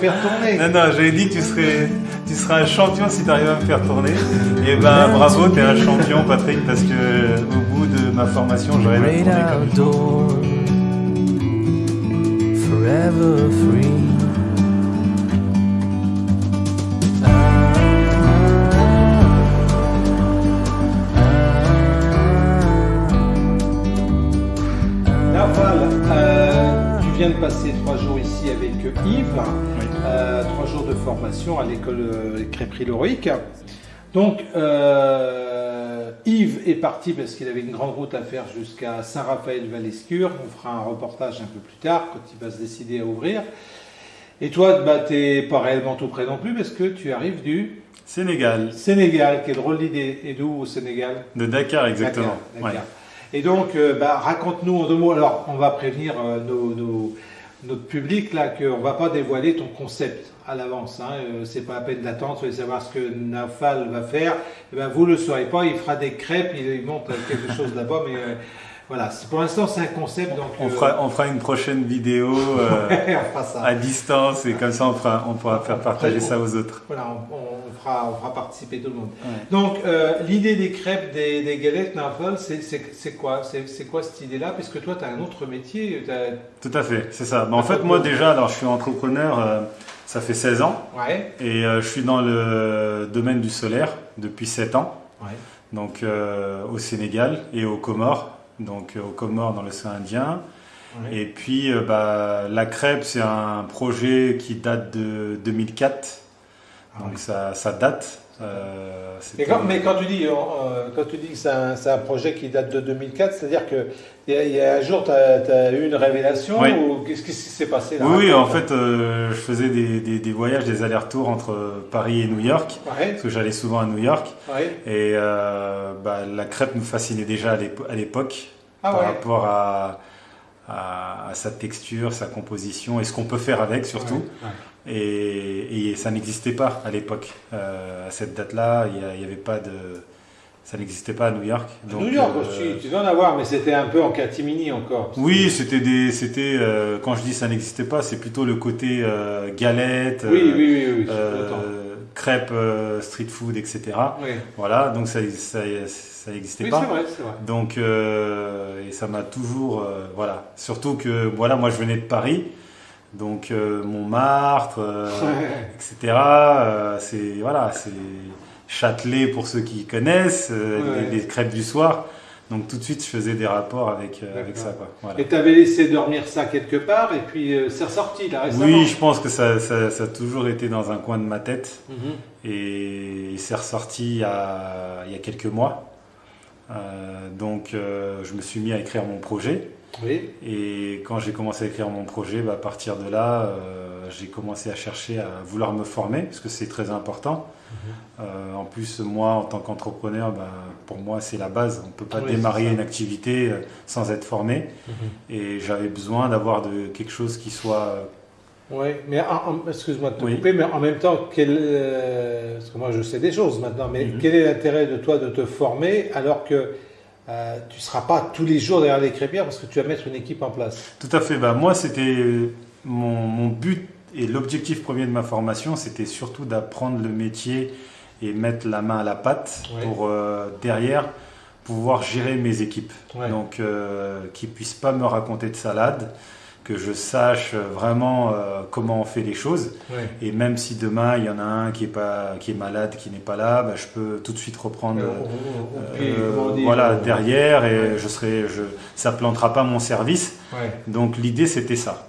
faire tourner. Non, non, j'avais dit que tu serais, tu seras un champion si tu arrives à me faire tourner. Et ben bravo, tu es un champion, Patrick, parce que au bout de ma formation, j'aurais tourner comme il faut. outdoors, forever free. Viens de passer trois jours ici avec Yves, Oui. euh, trois jours de formation à l'école euh, Crêperie Lorique. Donc, euh, Yves est parti parce qu'il avait une grande route à faire jusqu'à Saint-Raphaël-Valescure. On fera un reportage un peu plus tard quand il va se décider à ouvrir. Et toi, bah, tu n'es pas réellement tout près non plus parce que tu arrives du Sénégal, Sénégal. Quelle drôle d'idée. Et d'où au Sénégal? De Dakar exactement. Ouais. Et donc, euh, bah, raconte-nous en deux mots. Alors, on va prévenir euh, notre public là qu'on va pas dévoiler ton concept à l'avance. Hein. Euh, c'est pas la peine d'attendre. Vous savoir ce que Nafal va faire. Eh ben, vous le saurez pas. Il fera des crêpes. Il, monte quelque chose là-bas, mais voilà. Pour l'instant, c'est un concept. Donc, On euh, fera, on fera une prochaine vidéo euh, à distance et comme ça on, fera, on pourra faire partager ça aux autres. Voilà, on, on fera, on fera participer tout le monde. Ouais. Donc, euh, l'idée des crêpes, des, des galettes, c'est quoi? C'est quoi cette idée-là? Puisque toi, tu as un autre métier. Tout à fait, c'est ça. Mais en fait, moi déjà, alors je suis entrepreneur, ça fait 16 ans Ouais. et je suis dans le domaine du solaire depuis 7 ans. Donc au Sénégal et aux Comores, donc euh, aux Comores dans l'océan Indien. Et puis euh, bah, la crêpe, c'est un projet qui date de 2004, Ah donc ça, ça date. Euh, Mais quand, mais quand tu dis, euh, quand tu dis que c'est un, projet qui date de 2004, c'est-à-dire que il y, a- il y a un jour, tu as, eu une révélation Oui. ou qu'est-ce qui s'est passé là Oui, oui, en fait, euh, je faisais des, des- des voyages, des allers-retours entre Paris et New York, Ouais, parce que j'allais souvent à New York. ouais. Et bah, la crêpe me fascinait déjà à l'épo- à l'époque. Ah par ouais. rapport à, à- à sa texture, sa composition et ce qu'on peut faire avec surtout. Et, et ça n'existait pas à l'époque. Euh, à cette date-là, il n'y avait pas de. Ça n'existait pas à New York. Donc, New York euh, aussi, tu dois en avoir, mais c'était un peu en catimini encore. Oui, c'était des. C'était. euh, quand je dis ça n'existait pas, c'est plutôt le côté galette, Oui, crêpes, street food, etc. Oui, Voilà, donc ça, ça, ça n'existait oui pas. c'est vrai, c'est vrai. Donc, euh, et ça m'a toujours, euh, voilà. Surtout que, voilà, moi je venais de Paris, donc euh, Montmartre, euh, etc. euh, c'est, voilà, c'est Châtelet pour ceux qui connaissent, Ouais. les, les crêpes du soir. Donc tout de suite, je faisais des rapports avec, avec ça, quoi. Voilà. Et tu avais laissé dormir ça quelque part, et puis c'est ressorti là récemment. Oui, je pense que ça, ça, ça a toujours été dans un coin de ma tête. Mhm. et c'est ressorti il y, a, il y a quelques mois. Donc je me suis mis à écrire mon projet Oui, et quand j'ai commencé à écrire mon projet, bah, à partir de là, euh, j'ai commencé à chercher à vouloir me former parce que c'est très important. Euh, en plus, moi, en tant qu'entrepreneur, bah, pour moi, c'est la base. On ne peut pas Oui, démarrer une activité euh, sans être formé. Et j'avais besoin d'avoir de quelque chose qui soit Oui, mais excuse-moi de te Oui. couper, mais en même temps, quel, euh, parce que moi je sais des choses maintenant, mais Mhm. quel est l'intérêt de toi de te former alors que euh, tu ne seras pas tous les jours derrière les crêpières parce que tu vas mettre une équipe en place Tout à fait. Bah, moi, c'était mon, mon but et l'objectif premier de ma formation, c'était surtout d'apprendre le métier et mettre la main à la pâte Ouais. pour euh, derrière pouvoir gérer mes équipes. Ouais. Donc, euh, qu'ils puissent pas me raconter de salade, que je sache vraiment euh, comment on fait les choses. Ouais. Et même si demain il y en a un qui est pas qui est malade, qui n'est pas là, bah, je peux tout de suite reprendre. Euh, euh, voilà derrière et Ouais. je serai je ça plantera pas mon service Ouais, donc l'idée c'était ça.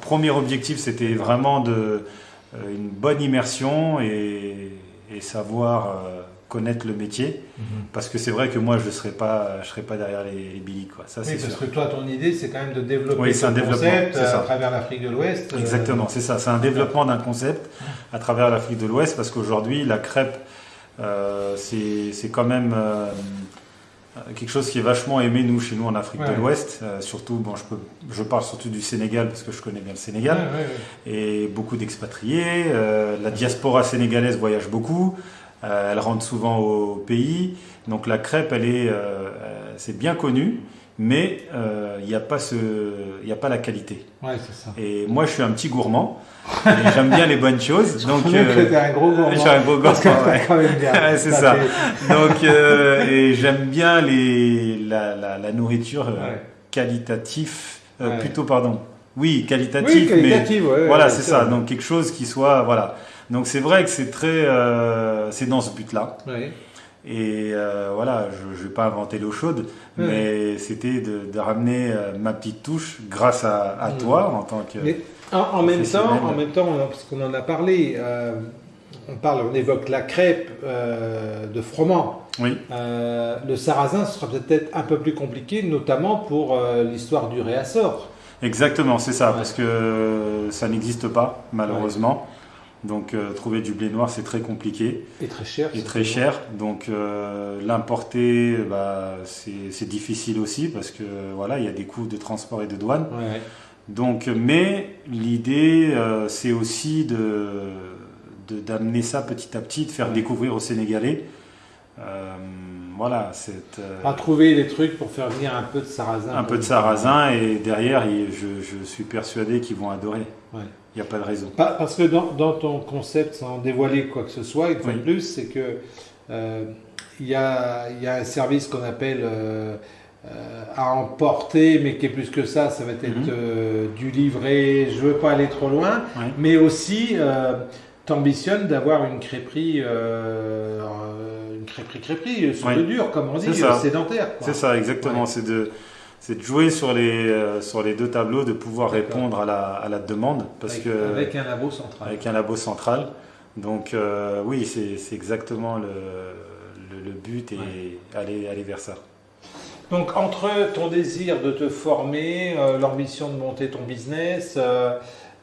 Premier objectif c'était vraiment de une bonne immersion et, et savoir connaître le métier parce que c'est vrai que moi je serai pas je pas derrière les, les billes quoi. Ça Oui, parce sûr. que toi, ton idée, c'est quand même de développer Oui, un concept euh, ça. à travers l'Afrique de l'Ouest. euh, Exactement, c'est ça. C'est un développement d'un concept à travers l'Afrique de l'Ouest parce qu'aujourd'hui la crêpe euh, c'est quand même euh, quelque chose qui est vachement aimé nous chez nous en Afrique Ouais. de l'Ouest. Surtout bon je peux je parle surtout du Sénégal parce que je connais bien le Sénégal. ouais, ouais. et beaucoup d'expatriés. La diaspora sénégalaise voyage beaucoup. Euh, elle rentre souvent au pays. Donc la crêpe, elle est, euh, euh, c'est bien connu. mais il n'y a pas ce, il y a pas la qualité. Ouais, c'est ça. Et moi, je suis un petit gourmand. et j'aime bien les bonnes choses. Donc, Donc, euh, t'es un gros gourmand. je suis un gros que gourmand, ouais. c'est ça. Donc, euh, et j'aime bien les, la, la, la nourriture Ouais. euh, Ouais. plutôt pardon. Oui, mais qualitative, ouais, voilà, c'est ça. Donc quelque chose qui soit, voilà. Donc c'est vrai que c'est très, euh, c'est dans ce but-là. Et euh, voilà, je, je vais pas inventer l'eau chaude, mais c'était de, de ramener euh, ma petite touche grâce à, à Mm. toi en tant que. Mais en, en même temps, en même temps, parce qu'on en a parlé, euh, on parle, on évoque la crêpe euh, de froment. Oui, le sarrasin, ce sera peut-être un peu plus compliqué, notamment pour l'histoire du réassort. exactement, c'est ça, Ouais. parce que ça n'existe pas malheureusement. Donc euh, trouver du blé noir c'est très compliqué. Et très cher. c'est très cher. Donc euh, l'importer, bah, c'est c'est difficile aussi parce que voilà, il y a des coûts de transport et de douane. Ouais. Donc, mais l'idée, euh, c'est aussi de d'amener ça petit à petit, de faire Ouais. découvrir aux Sénégalais. Voilà, euh, À trouver des trucs pour faire venir un peu de sarrasin. un peu de sarrasin et derrière, je, je suis persuadé qu'ils vont adorer. Ouais. Il n'y a pas de raison. Pa- Parce que dans, dans ton concept, sans dévoiler quoi que ce soit, une fois de plus, c'est que euh, il y, a, il y a un service qu'on appelle euh, euh, à emporter, mais qui est plus que ça, ça va être Mhm. du livret, je veux pas aller trop loin, Ouais. mais aussi t'ambitionnes d'avoir une crêperie, une crêperie crêperie sur Oui. le dur, comme on dit, sédentaire. C'est ça, exactement. Ouais. C'est de, c'est de jouer sur les, euh, sur les deux tableaux, de pouvoir répondre à la, à la demande, parce avec, que avec un labo central. avec un labo central. Donc euh, oui, c'est, c'est exactement le, le, le but et Ouais. aller, aller vers ça. Donc entre ton désir de te former, euh, l'ambition de monter ton business,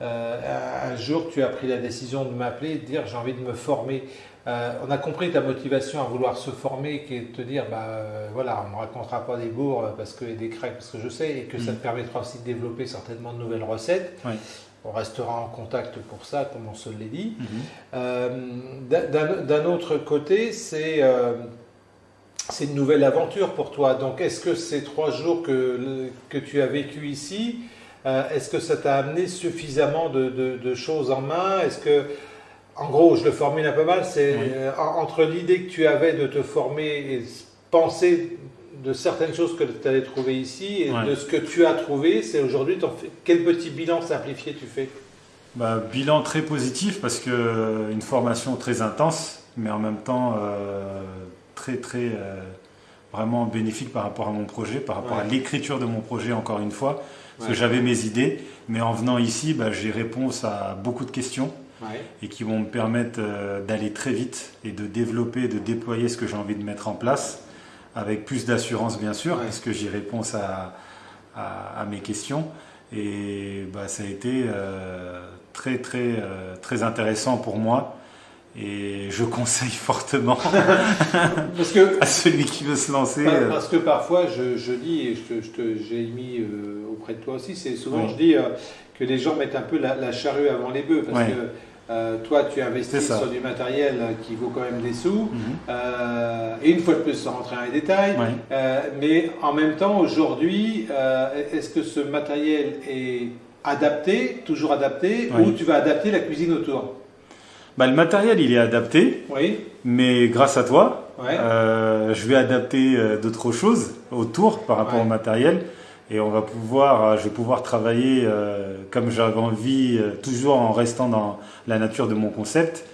un jour tu as pris la décision de m'appeler et de dire j'ai envie de me former. Euh, on a compris ta motivation à vouloir se former, qui est de te dire bah euh, voilà, on ne racontera pas des bourgs euh, parce que et des crêpes parce que je sais et que ça Mm. te permettra aussi de développer certainement de nouvelles recettes. On restera en contact pour ça, comme on se l'est dit. Mhm. Euh, d'un- autre côté, c'est une nouvelle aventure pour toi. Donc, est-ce que ces trois jours que, tu as vécu ici, est-ce que ça t'a amené suffisamment de, de- de choses en main? Est-ce que, en gros, je le formule un peu mal, c'est Oui. euh, en- entre l'idée que tu avais de te former et penser de certaines choses que tu allais trouver ici et Ouais. de ce que tu as trouvé, c'est aujourd'hui, quel petit bilan simplifié tu fais? Bah, bilan très positif parce que euh, une formation très intense, mais en même temps euh, très très euh, vraiment bénéfique par rapport à mon projet, par rapport à l'écriture de mon projet encore une fois, parce Ouais. que j'avais mes idées, mais en venant ici, bah, j'ai réponse à beaucoup de questions Ouais. et qui vont me permettre euh, d'aller très vite et de développer, de déployer ce que j'ai envie de mettre en place, avec plus d'assurance bien sûr, Ouais. parce que j'ai réponse à, à, à mes questions. Et bah, ça a été euh, très très euh, très intéressant pour moi. Et je conseille fortement Parce que à celui qui veut se lancer. Par- Parce que parfois, je, je dis, et je je j'ai mis euh, auprès de toi aussi, c'est souvent, Oui. je dis euh, que les gens mettent un peu la, la charrue avant les bœufs. Parce Ouais. que euh, toi, tu investis sur du matériel qui vaut quand même des sous. mhm. Euh, et une fois de plus, sans rentrer dans les détails. Euh, mais en même temps, aujourd'hui, est-ce que ce matériel est adapté, toujours adapté, Oui. ou tu vas adapter la cuisine autour? Bah, le matériel il est adapté, Oui, mais grâce à toi, ouais. Je vais adapter d'autres choses autour par rapport Ouais. au matériel et on va pouvoir, euh, je vais pouvoir travailler euh, comme j'avais envie, euh, toujours en restant dans la nature de mon concept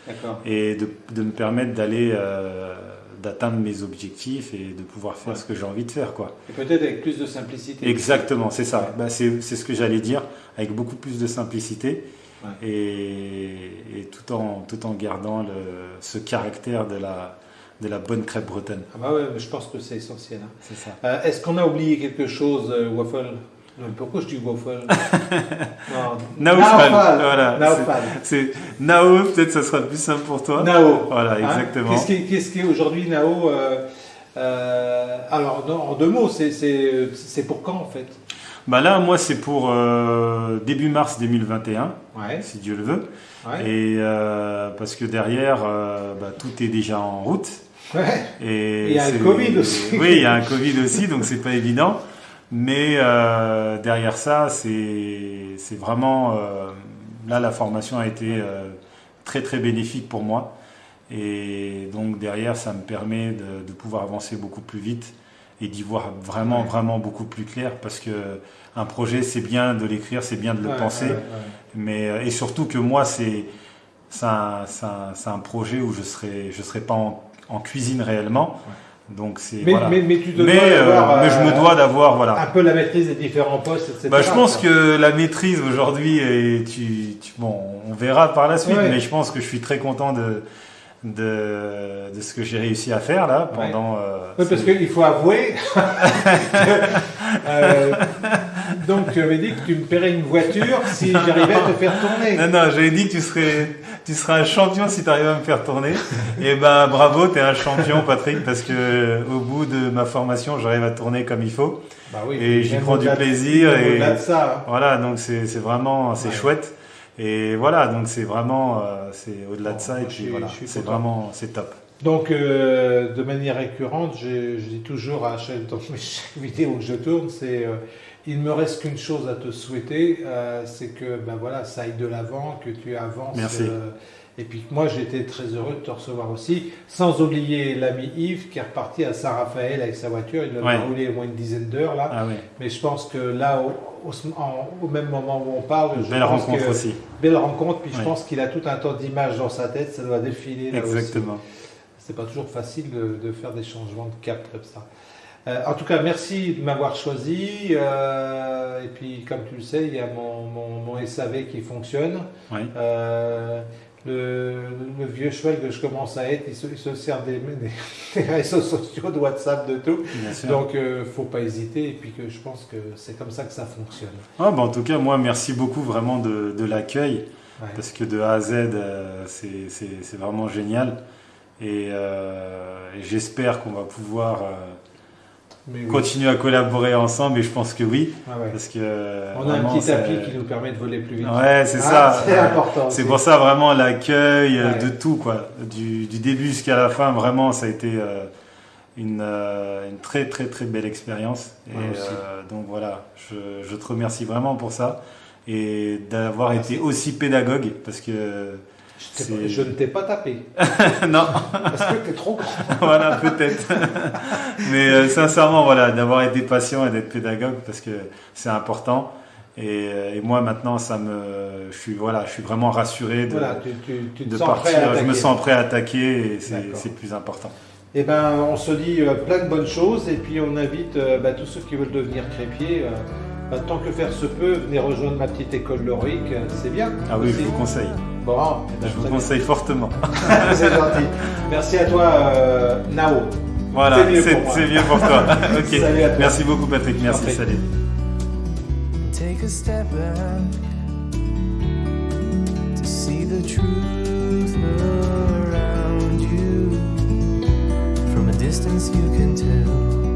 et de, de me permettre d'aller, euh, d'atteindre mes objectifs et de pouvoir faire Ouais. ce que j'ai envie de faire, quoi. Et peut-être avec plus de simplicité. Exactement, c'est ça. Ouais. Bah, c'est, c'est ce que j'allais dire, avec beaucoup plus de simplicité Ouais. et, et tout en tout en gardant le, ce caractère de la de la bonne crêpe bretonne. Ah bah ouais, mais je pense que c'est essentiel. hein. C'est ça. Euh, Est-ce qu'on a oublié quelque chose, euh, Waffle? Pourquoi je dis Waffle? Naufal. voilà. C'est Nao, peut-être ça sera le plus simple pour toi. Nao. Voilà, Hein? exactement. Qu'est-ce qui, est- est aujourd'hui Nao euh, Alors, non, en deux mots, c'est- pour quand en fait? Bah là, moi, c'est pour euh, début mars 2021, Ouais, si Dieu le veut. ouais. Et euh, parce que derrière, bah, tout est déjà en route. Ouais. Et Il y a un Covid aussi. Oui, il y a un Covid aussi, donc c'est pas évident. Mais euh, derrière ça, c'est vraiment euh, là la formation a été euh, très très bénéfique pour moi. Et donc derrière, ça me permet de, de pouvoir avancer beaucoup plus vite et d'y voir vraiment Ouais. vraiment beaucoup plus clair parce que un projet c'est bien de l'écrire, c'est bien de le Ouais, penser, ouais, mais et surtout que moi c'est c'est un, un, un projet où je serai je serai pas en, en cuisine réellement. Donc c'est Mais, voilà. mais, mais tu mais, dois euh, d'avoir, mais je me euh, dois d'avoir voilà. un peu la maîtrise des différents postes, etc. Bah, je pense quoi. que la maîtrise aujourd'hui, et tu, tu- bon, on verra par la suite, Ouais. mais je pense que je suis très content de, de, de ce que j'ai réussi à faire là pendant. euh, Oui, parce qu'il faut avouer. que, euh, donc, tu avais dit que tu me paierais une voiture si j'arrivais à te faire tourner. Non, non, j'avais dit que tu serais, tu serais un champion si tu arrives à me faire tourner. Et ben, bravo, tu es un champion, Patrick, parce que au bout de ma formation, j'arrive à tourner comme il faut. Bah oui, Et j'y prends du de- plaisir même et- Au-delà de ça. hein. Voilà, donc c'est vraiment, c'est Ouais. chouette. Et voilà, donc c'est vraiment, euh, c'est au-delà de ça. Et puis voilà, c'est vraiment, c'est top. Donc, euh, de manière récurrente, je, je dis toujours à chaque, dans mes- chaque vidéo que je tourne, c'est euh, il me reste qu'une chose à te souhaiter, euh, c'est que ben voilà, ça aille de l'avant, que tu avances. Merci. euh, et puis moi, j'étais très heureux de te recevoir aussi, sans oublier l'ami Yves qui est reparti à Saint-Raphaël avec sa voiture. Il Ouais. roulé au moins une dizaine d'heures là. Ah oui, Mais je pense que là, au, au- en- au même moment où on parle, je belle pense rencontre que- aussi. Belle rencontre, puis je pense qu'il a tout un tas d'images dans sa tête, ça doit défiler là. Exactement. C'est pas toujours facile de, de faire des changements de cap comme ça. Euh, en tout cas, merci de m'avoir choisi. euh, et puis, comme tu le sais, il y a mon, mon, mon SAV qui fonctionne. Oui. Euh, le, le vieux cheval que je commence à être, il se, il se sert des, des- des réseaux sociaux, de WhatsApp, de tout. Donc, euh, faut pas hésiter. Et puis, que je pense que c'est comme ça que ça fonctionne. Ah, bah, en tout cas, moi, merci beaucoup vraiment de, de l'accueil, Ouais. parce que de A à Z, c'est- vraiment génial. Et, et j'espère qu'on va pouvoir Mais oui. continuer à collaborer ensemble, et je pense que oui, Ah ouais. parce que On a un petit tapis qui nous permet de voler plus vite. Ouais, c'est Ah, ça. C'est important. C'est pour ça vraiment l'accueil euh, Ouais. de tout quoi, du, du début jusqu'à la fin. Vraiment, ça a été euh, une, euh, une très très très belle expérience. Et Ouais, euh, donc voilà, je, je te remercie vraiment pour ça et d'avoir été aussi pédagogue parce que Je, ne t'ai pas tapé. non, Parce que t'es trop grand. voilà peut-être. Mais euh, sincèrement voilà, d'avoir été patient et d'être pédagogue parce que c'est important. Et, euh, et moi maintenant, ça me, je suis voilà, je suis vraiment rassuré de, Voilà, tu, tu, tu partir. Je me sens prêt à attaquer et c'est plus important. Eh ben, on se dit euh, plein de bonnes choses et puis on invite euh, bah, tous ceux qui veulent devenir crépiers. euh, bah, tant que faire se peut, venez rejoindre ma petite école Loric, euh, c'est bien. Ah oui, je vous conseille. Bon, eh ben, je vous conseille bien. fortement. c'est gentil. Merci à toi, euh, Nao. Voilà, c'est mieux, mieux, pour toi. Salut à toi. Merci beaucoup, Patrick. Merci, Parfait. salut. Take a step back to see the truth around you. From a distance, you can tell.